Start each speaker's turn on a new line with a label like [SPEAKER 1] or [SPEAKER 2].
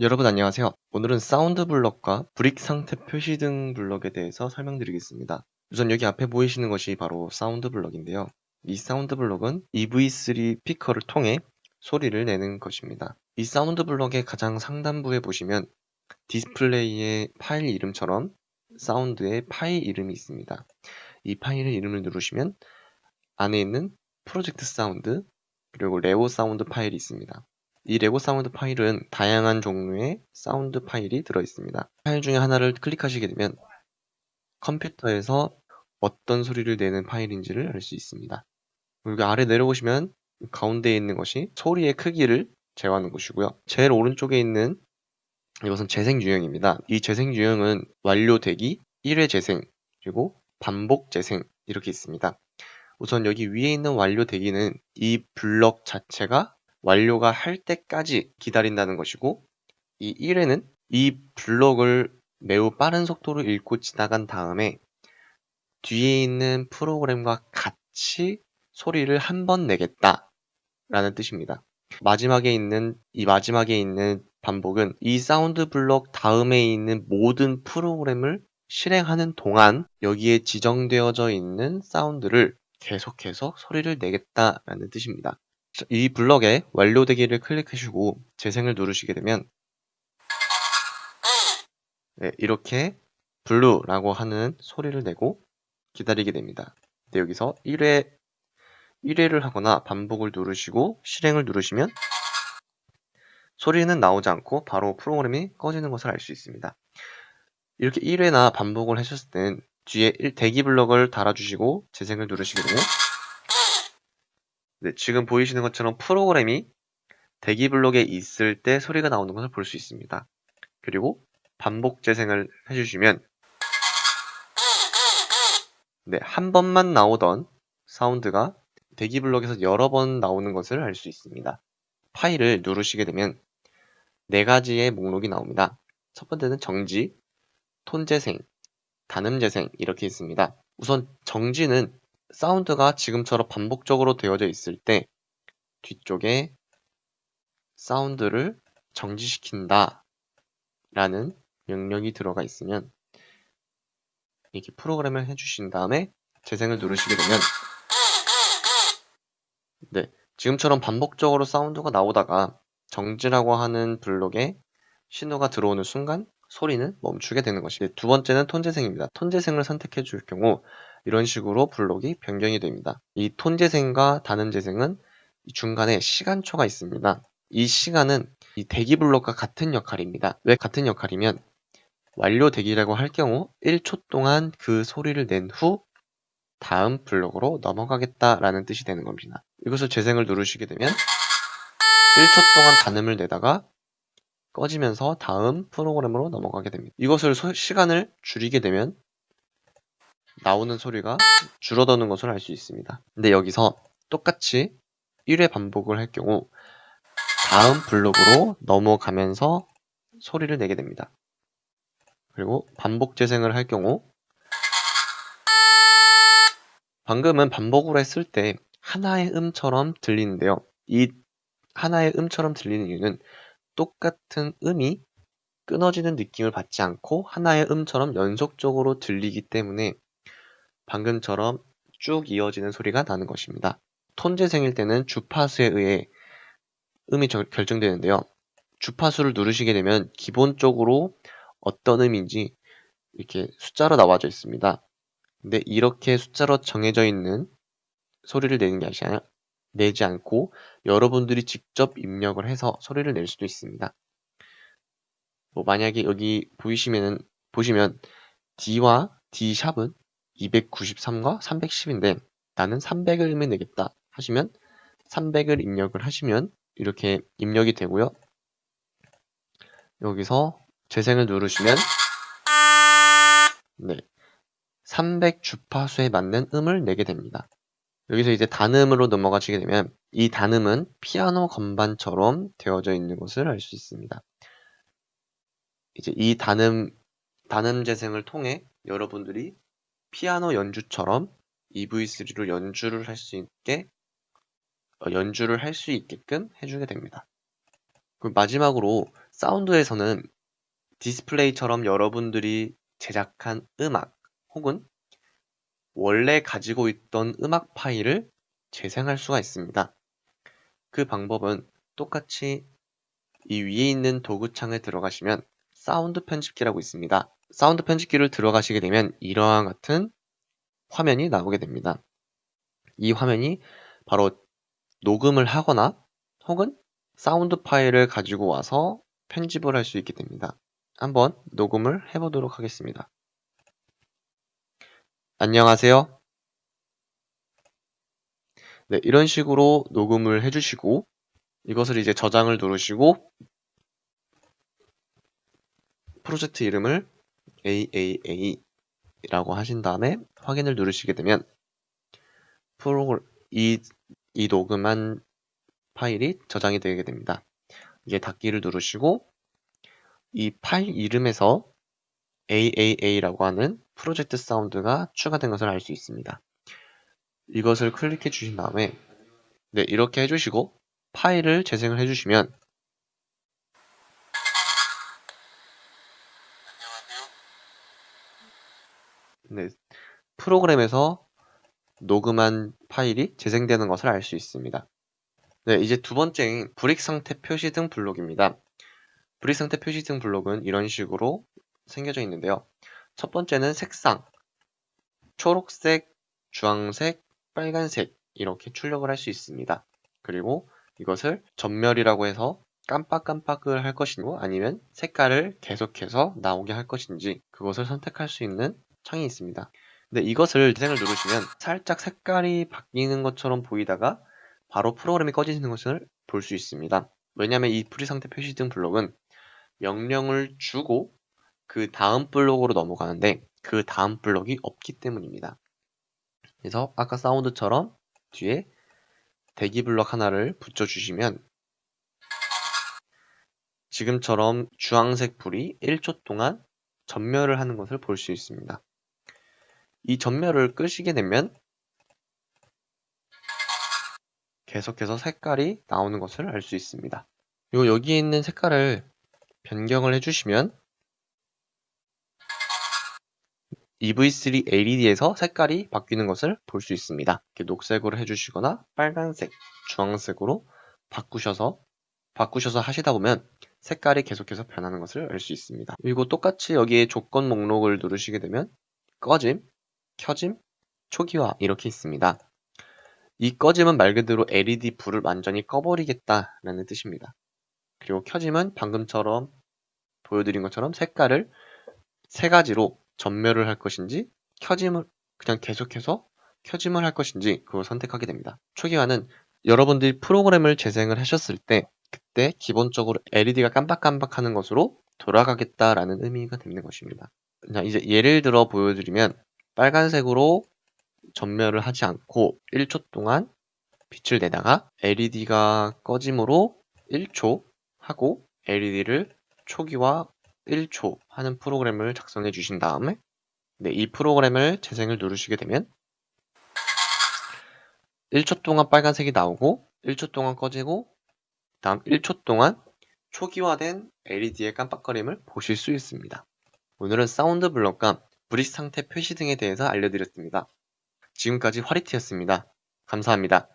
[SPEAKER 1] 여러분 안녕하세요. 오늘은 사운드 블럭과 brick 상태 표시 등 블럭에 대해서 설명드리겠습니다. 우선 여기 앞에 보이시는 것이 바로 사운드 블럭인데요. 이 사운드 블럭은 EV3 스피커를 통해 소리를 내는 것입니다. 이 사운드 블럭의 가장 상단부에 보시면 디스플레이의 파일 이름처럼 사운드의 파일 이름이 있습니다. 이 파일의 이름을 누르시면 안에 있는 프로젝트 사운드 그리고 레고 사운드 파일이 있습니다. 이 레고 사운드 파일은 다양한 종류의 사운드 파일이 들어있습니다. 파일 중에 하나를 클릭하시게 되면 컴퓨터에서 어떤 소리를 내는 파일인지를 알 수 있습니다. 그리고 아래 내려보시면 가운데에 있는 것이 소리의 크기를 제어하는 곳이고요. 제일 오른쪽에 있는 이것은 재생 유형입니다. 이 재생 유형은 완료되기, 1회 재생, 그리고 반복 재생 이렇게 있습니다. 우선 여기 위에 있는 완료되기는 이 블럭 자체가 완료가 할 때까지 기다린다는 것이고 이 1회는 이 블록을 매우 빠른 속도로 읽고 지나간 다음에 뒤에 있는 프로그램과 같이 소리를 한 번 내겠다 라는 뜻입니다. 마지막에 있는 이 마지막에 있는 반복은 이 사운드 블록 다음에 있는 모든 프로그램을 실행하는 동안 여기에 지정되어져 있는 사운드를 계속해서 소리를 내겠다라는 뜻입니다. 이 블럭에 완료되기를 클릭하시고 재생을 누르시게 되면 네, 이렇게 블루라고 하는 소리를 내고 기다리게 됩니다. 네, 여기서 1회 1회를 하거나 반복을 누르시고 실행을 누르시면 소리는 나오지 않고 바로 프로그램이 꺼지는 것을 알 수 있습니다. 이렇게 1회나 반복을 하셨을 땐 뒤에 대기 블럭을 달아주시고 재생을 누르시게 되면 네, 지금 보이시는 것처럼 프로그램이 대기 블록에 있을 때 소리가 나오는 것을 볼 수 있습니다. 그리고 반복 재생을 해주시면 네, 한 번만 나오던 사운드가 대기 블록에서 여러 번 나오는 것을 알 수 있습니다. 파일을 누르시게 되면 네 가지의 목록이 나옵니다. 첫 번째는 정지, 톤 재생, 단음 재생 이렇게 있습니다. 우선 정지는 사운드가 지금처럼 반복적으로 되어져 있을 때 뒤쪽에 사운드를 정지시킨다 라는 명령이 들어가 있으면 이렇게 프로그램을 해주신 다음에 재생을 누르시게 되면 네, 지금처럼 반복적으로 사운드가 나오다가 정지라고 하는 블록에 신호가 들어오는 순간 소리는 멈추게 되는 것이고 두 번째는 톤 재생입니다. 톤 재생을 선택해 줄 경우 이런 식으로 블록이 변경이 됩니다. 이 톤 재생과 단음 재생은 중간에 시간초가 있습니다. 이 시간은 이 대기 블록과 같은 역할입니다. 왜 같은 역할이면 완료 대기라고 할 경우 1초 동안 그 소리를 낸 후 다음 블록으로 넘어가겠다라는 뜻이 되는 겁니다. 이것을 재생을 누르시게 되면 1초 동안 단음을 내다가 꺼지면서 다음 프로그램으로 넘어가게 됩니다. 이것을 소, 시간을 줄이게 되면 나오는 소리가 줄어드는 것을 알 수 있습니다. 근데 여기서 똑같이 1회 반복을 할 경우 다음 블록으로 넘어가면서 소리를 내게 됩니다. 그리고 반복 재생을 할 경우 방금은 반복으로 했을 때 하나의 음처럼 들리는데요. 이 하나의 음처럼 들리는 이유는 똑같은 음이 끊어지는 느낌을 받지 않고 하나의 음처럼 연속적으로 들리기 때문에 방금처럼 쭉 이어지는 소리가 나는 것입니다. 톤 재생일 때는 주파수에 의해 음이 결정되는데요. 주파수를 누르시게 되면 기본적으로 어떤 음인지 이렇게 숫자로 나와져 있습니다. 근데 이렇게 숫자로 정해져 있는 소리를 내는 게 아니라 내지 않고 여러분들이 직접 입력을 해서 소리를 낼 수도 있습니다. 뭐 만약에 여기 보이시면은 보시면 D와 D샵은 293과 310인데 나는 300을 내겠다 하시면 300을 입력을 하시면 이렇게 입력이 되고요. 여기서 재생을 누르시면 네, 300 주파수에 맞는 음을 내게 됩니다. 여기서 이제 단음으로 넘어가시게 되면 이 단음은 피아노 건반처럼 되어져 있는 것을 알 수 있습니다. 이제 이 단음, 단음 재생을 통해 여러분들이 피아노 연주처럼 EV3로 연주를 할 수 있게 어, 연주를 할 수 있게끔 해주게 됩니다. 그리고 마지막으로 사운드에서는 디스플레이처럼 여러분들이 제작한 음악 혹은 원래 가지고 있던 음악 파일을 재생할 수가 있습니다. 그 방법은 똑같이 이 위에 있는 도구창에 들어가시면 사운드 편집기라고 있습니다. 사운드 편집기를 들어가시게 되면 이러한 같은 화면이 나오게 됩니다. 이 화면이 바로 녹음을 하거나 혹은 사운드 파일을 가지고 와서 편집을 할 수 있게 됩니다. 한번 녹음을 해보도록 하겠습니다. 안녕하세요. 네, 이런 식으로 녹음을 해주시고 이것을 이제 저장을 누르시고 프로젝트 이름을 AAA라고 하신 다음에 확인을 누르시게 되면 프로 이, 이 녹음한 파일이 저장이 되게 됩니다. 이제 닫기를 누르시고 이 파일 이름에서 AAA라고 하는 프로젝트 사운드가 추가된 것을 알 수 있습니다. 이것을 클릭해 주신 다음에 네, 이렇게 해주시고 파일을 재생을 해주시면 네, 프로그램에서 녹음한 파일이 재생되는 것을 알 수 있습니다. 네, 이제 두 번째인 brick 상태 표시 등 블록입니다. brick 상태 표시 등 블록은 이런 식으로 생겨져 있는데요. 첫 번째는 색상, 초록색, 주황색, 빨간색 이렇게 출력을 할 수 있습니다. 그리고 이것을 점멸이라고 해서 깜빡깜빡을 할 것이고 아니면 색깔을 계속해서 나오게 할 것인지 그것을 선택할 수 있는 창이 있습니다. 근데 이것을 재생을 누르시면 살짝 색깔이 바뀌는 것처럼 보이다가 바로 프로그램이 꺼지는 것을 볼 수 있습니다. 왜냐하면 이 brick 상태 표시 등 블록은 명령을 주고 그 다음 블록으로 넘어가는데 그 다음 블록이 없기 때문입니다. 그래서 아까 사운드처럼 뒤에 대기 블록 하나를 붙여주시면 지금처럼 주황색 불이 1초 동안 전멸을 하는 것을 볼 수 있습니다. 이 전멸을 끄시게 되면 계속해서 색깔이 나오는 것을 알 수 있습니다. 그리고 여기에 있는 색깔을 변경을 해주시면 EV3 LED에서 색깔이 바뀌는 것을 볼 수 있습니다. 이렇게 녹색으로 해주시거나 빨간색, 주황색으로 바꾸셔서 바꾸셔서 하시다 보면 색깔이 계속해서 변하는 것을 알 수 있습니다. 그리고 똑같이 여기에 조건 목록을 누르시게 되면 꺼짐, 켜짐, 초기화 이렇게 있습니다. 이 꺼짐은 말 그대로 LED 불을 완전히 꺼버리겠다라는 뜻입니다. 그리고 켜짐은 방금처럼 보여드린 것처럼 색깔을 세 가지로 전멸을 할 것인지 켜짐을 그냥 계속해서 켜짐을 할 것인지 그걸 선택하게 됩니다. 초기화는 여러분들이 프로그램을 재생을 하셨을 때 그때 기본적으로 LED가 깜빡깜빡하는 것으로 돌아가겠다라는 의미가 되는 것입니다. 이제 예를 들어 보여드리면 빨간색으로 전멸을 하지 않고 1초 동안 빛을 내다가 LED가 꺼짐으로 1초 하고 LED를 초기화 1초 하는 프로그램을 작성해 주신 다음에 네, 이 프로그램을 재생을 누르시게 되면 1초 동안 빨간색이 나오고 1초 동안 꺼지고 다음 1초 동안 초기화된 LED의 깜빡거림을 보실 수 있습니다. 오늘은 사운드 블럭과 브릿 상태 표시 등에 대해서 알려드렸습니다. 지금까지 화리티였습니다. 감사합니다.